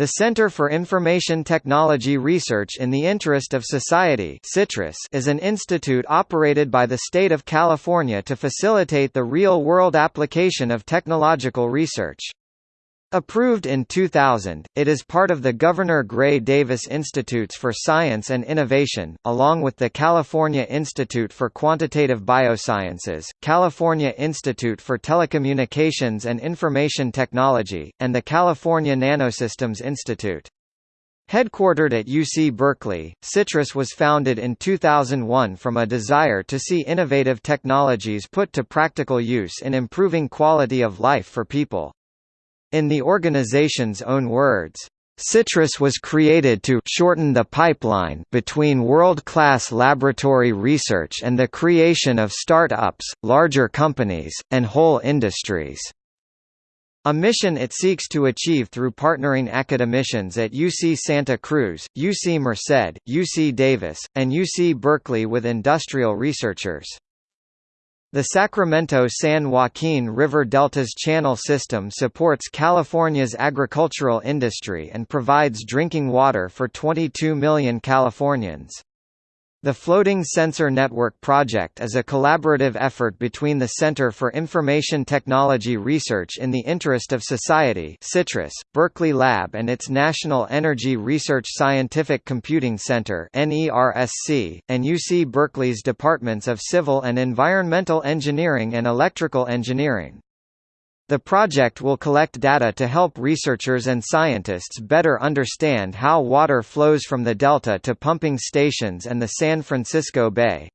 The Center for Information Technology Research in the Interest of Society CITRIS is an institute operated by the state of California to facilitate the real-world application of technological research. Approved in 2000, it is part of the Governor Gray Davis Institutes for Science and Innovation, along with the California Institute for Quantitative Biosciences, California Institute for Telecommunications and Information Technology, and the California Nanosystems Institute. Headquartered at UC Berkeley, CITRIS was founded in 2001 from a desire to see innovative technologies put to practical use in improving quality of life for people. In the organization's own words, CITRIS was created to shorten the pipeline between world-class laboratory research and the creation of start-ups, larger companies, and whole industries. A mission it seeks to achieve through partnering academicians at UC Santa Cruz, UC Merced, UC Davis, and UC Berkeley with industrial researchers. The Sacramento-San Joaquin River Delta's channel system supports California's agricultural industry and provides drinking water for 22 million Californians. The Floating Sensor Network project is a collaborative effort between the Center for Information Technology Research in the Interest of Society CITRIS, Berkeley Lab and its National Energy Research Scientific Computing Center and UC Berkeley's Departments of Civil and Environmental Engineering and Electrical Engineering. The project will collect data to help researchers and scientists better understand how water flows from the delta to pumping stations and the San Francisco Bay.